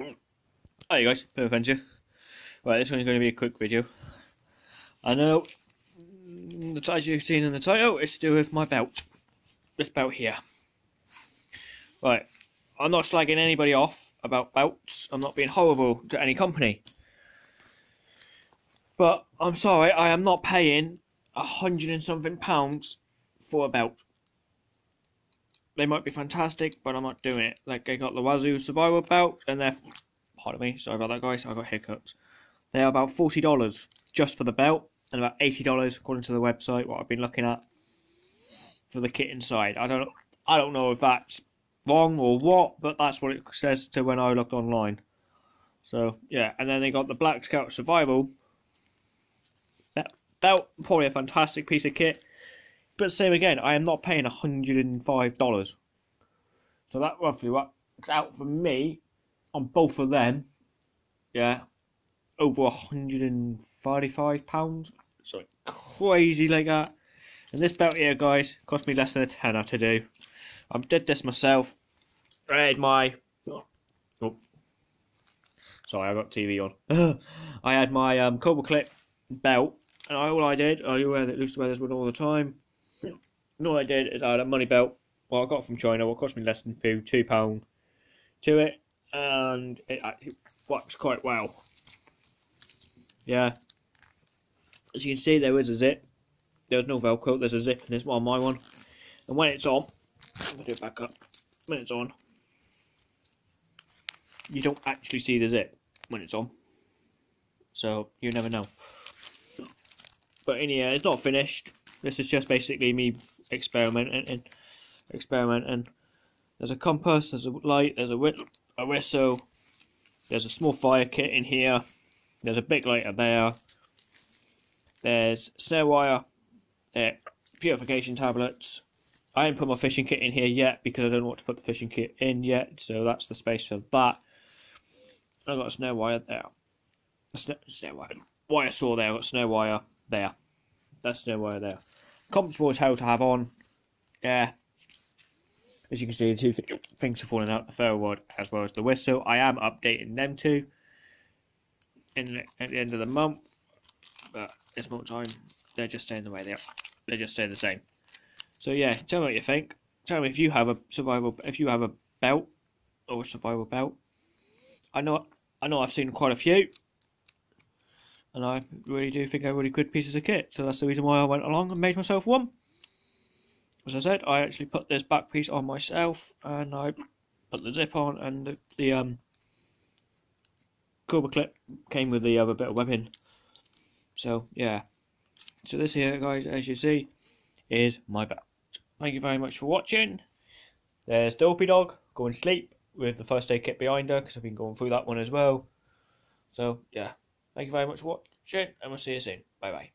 Hi guys, of adventure. Right, this one's going to be a quick video. I know, the as you've seen in the title, it's to do with my belt. This belt here. Right, I'm not slagging anybody off about belts. I'm not being horrible to any company. But I'm sorry, I am not paying a hundred and something pounds for a belt. They might be fantastic, but I'm not doing it. Like I got the Wazoo Survival belt, and they're pardon me, sorry about that, guys. I got hiccups. They are about forty dollars just for the belt, and about eighty dollars according to the website. What I've been looking at for the kit inside. I don't, I don't know if that's wrong or what, but that's what it says to when I looked online. So yeah, and then they got the Black Scout Survival That belt, probably a fantastic piece of kit. But same again, I am not paying hundred and five dollars. So that roughly works out for me on both of them. Yeah, over hundred and thirty-five pounds. So crazy like that. And this belt here, guys, cost me less than a tenner to do. I did this myself. I had my. Oh, sorry, I got TV on. I had my um, Cobra Clip belt, and all I did, I wear that to wear this one all the time. And all I did is I had a money belt. what I got from China. What cost me less than two, two pound to it, and it actually works quite well. Yeah, as you can see, there is a zip. There's no Velcro. There's a zip in this one, my one. And when it's on, I'm gonna do it back up. When it's on, you don't actually see the zip when it's on. So you never know. But anyhow, it's not finished. This is just basically me experimenting and experimenting. There's a compass, there's a light, there's a, a whistle, there's a small fire kit in here, there's a big lighter there, there's snare wire, uh, purification tablets. I haven't put my fishing kit in here yet because I don't what to put the fishing kit in yet, so that's the space for that. I've got a snare wire there. A snare, snare wire. Wire saw there, I've got snare wire there. That's snare wire there. Comfortable as hell to have on. Yeah. As you can see, the two th things are falling out the ferro rod as well as the whistle. I am updating them two in at the end of the month, but this more time they're just staying the way they are. They just stay the same. So yeah, tell me what you think. Tell me if you have a survival, if you have a belt or a survival belt. I know, I know, I've seen quite a few, and I really do think they're really good pieces of kit. So that's the reason why I went along and made myself one. As I said, I actually put this back piece on myself, and I put the zip on, and the, the um, Cobra clip came with the other bit of webbing. So yeah. So this here, guys, as you see, is my belt. Thank you very much for watching. There's Dopey Dog going to sleep with the first aid kit behind her because I've been going through that one as well. So yeah, thank you very much for watching, and we'll see you soon. Bye bye.